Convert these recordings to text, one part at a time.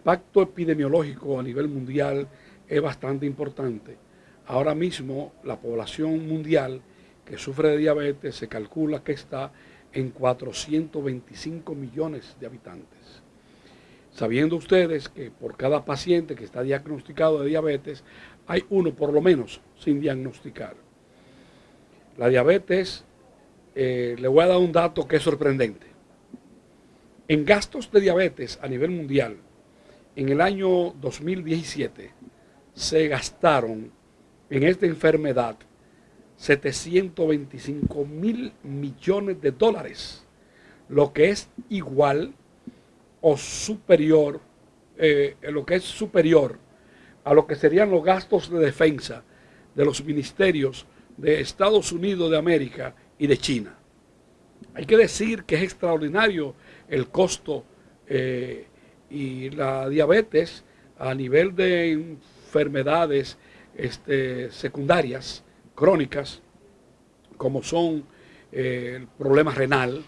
impacto epidemiológico a nivel mundial es bastante importante. Ahora mismo la población mundial que sufre de diabetes se calcula que está en 425 millones de habitantes. Sabiendo ustedes que por cada paciente que está diagnosticado de diabetes, hay uno por lo menos sin diagnosticar. La diabetes, eh, le voy a dar un dato que es sorprendente. En gastos de diabetes a nivel mundial, en el año 2017 se gastaron en esta enfermedad 725 mil millones de dólares, lo que es igual o superior, eh, lo que es superior a lo que serían los gastos de defensa de los ministerios de Estados Unidos de América y de China. Hay que decir que es extraordinario el costo eh, y la diabetes a nivel de enfermedades este, secundarias, crónicas, como son eh, el problema renal,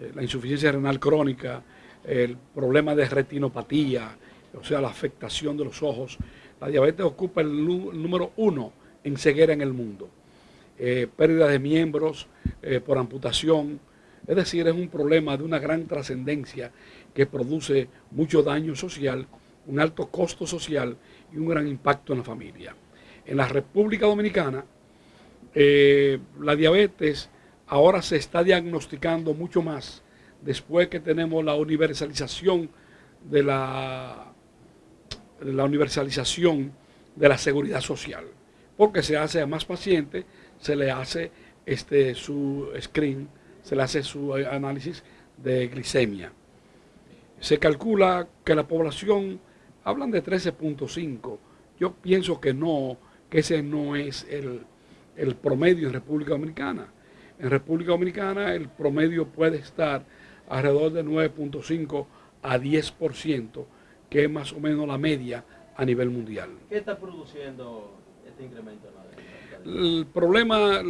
eh, la insuficiencia renal crónica, el problema de retinopatía, o sea, la afectación de los ojos. La diabetes ocupa el, número uno en ceguera en el mundo. Eh, pérdida de miembros por amputación, es decir, es un problema de una gran trascendencia que produce mucho daño social, un alto costo social y un gran impacto en la familia. En la República Dominicana, eh, la diabetes ahora se está diagnosticando mucho más después que tenemos la universalización de la, la universalización de la seguridad social, porque se hace a más pacientes, se le hace este, su screen, se le hace su análisis de glicemia. Se calcula que la población, hablan de 13.5, yo pienso que no, que ese no es el, el promedio en República Dominicana. En República Dominicana el promedio puede estar alrededor de 9.5 a 10%, que es más o menos la media a nivel mundial. ¿Qué está produciendo este incremento? El problema,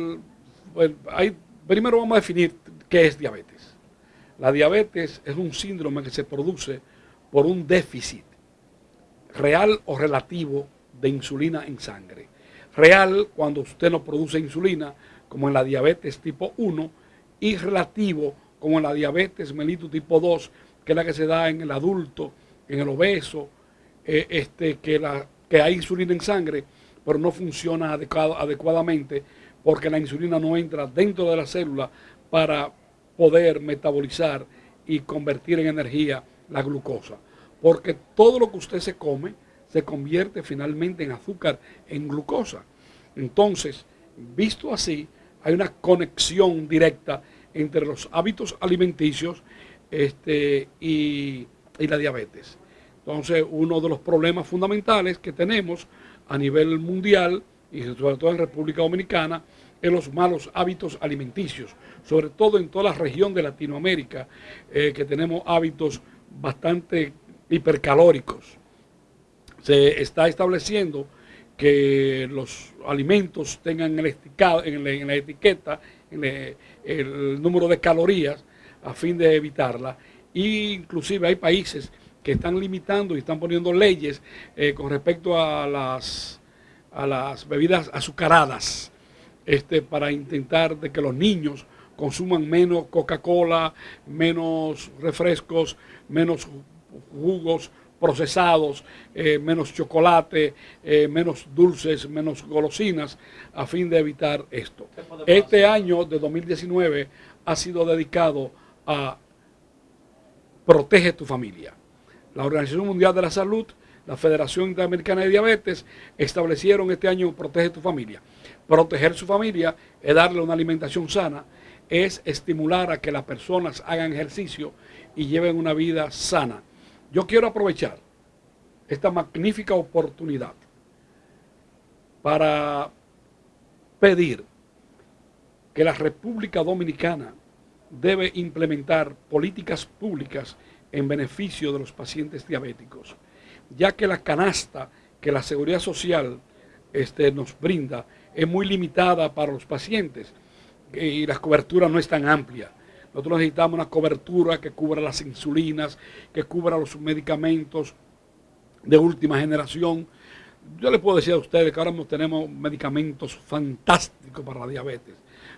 hay, primero vamos a definir qué es diabetes. La diabetes es un síndrome que se produce por un déficit real o relativo de insulina en sangre. Real cuando usted no produce insulina, como en la diabetes tipo 1, y relativo como en la diabetes mellitus tipo 2, que es la que se da en el adulto, en el obeso, eh, este, que, la, que hay insulina en sangre, pero no funciona adecuadamente porque la insulina no entra dentro de la célula para poder metabolizar y convertir en energía la glucosa. Porque todo lo que usted se come se convierte finalmente en azúcar, en glucosa. Entonces, visto así, hay una conexión directa entre los hábitos alimenticios este, y, y la diabetes. Entonces, uno de los problemas fundamentales que tenemos a nivel mundial y sobre todo en República Dominicana es los malos hábitos alimenticios, sobre todo en toda la región de Latinoamérica, eh, que tenemos hábitos bastante hipercalóricos se está estableciendo que los alimentos tengan el en, la, etiqueta el, número de calorías a fin de evitarla. E inclusive hay países que están limitando y están poniendo leyes eh, con respecto a las, a las bebidas azucaradas este, para intentar de que los niños consuman menos Coca-Cola, menos refrescos, menos jugos, procesados, eh, menos chocolate, eh, menos dulces, menos golosinas, a fin de evitar esto. Este año de 2019 ha sido dedicado a Protege tu familia. La Organización Mundial de la Salud, la Federación Interamericana de Diabetes, establecieron este año Protege tu familia. Proteger su familia es darle una alimentación sana, es estimular a que las personas hagan ejercicio y lleven una vida sana yo quiero aprovechar esta magnífica oportunidad para pedir que la República Dominicana debe implementar políticas públicas en beneficio de los pacientes diabéticos, ya que la canasta que la seguridad social este, nos brinda es muy limitada para los pacientes y la cobertura no es tan amplia. Nosotros necesitamos una cobertura que cubra las insulinas, que cubra los medicamentos de última generación. Yo les puedo decir a ustedes que ahora tenemos medicamentos fantásticos para la diabetes.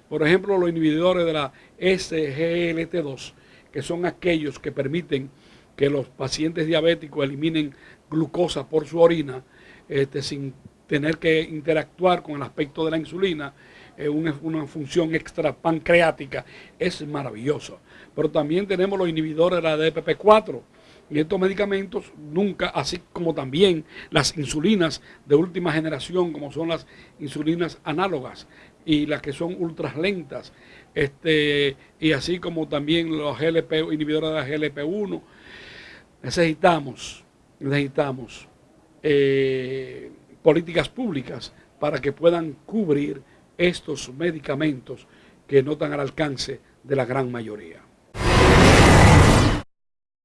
Por ejemplo, los inhibidores de la SGLT2, que son aquellos que permiten que los pacientes diabéticos eliminen glucosa por su orina este, sin tener que interactuar con el aspecto de la insulina, eh, una, función extra pancreática, es maravilloso. Pero también tenemos los inhibidores de la DPP4 y estos medicamentos nunca, así como también las insulinas de última generación, como son las insulinas análogas y las que son ultra lentas, este, y así como también los GLP, inhibidores de la GLP1, necesitamos, necesitamos eh, políticas públicas para que puedan cubrir estos medicamentos que no están al alcance de la gran mayoría.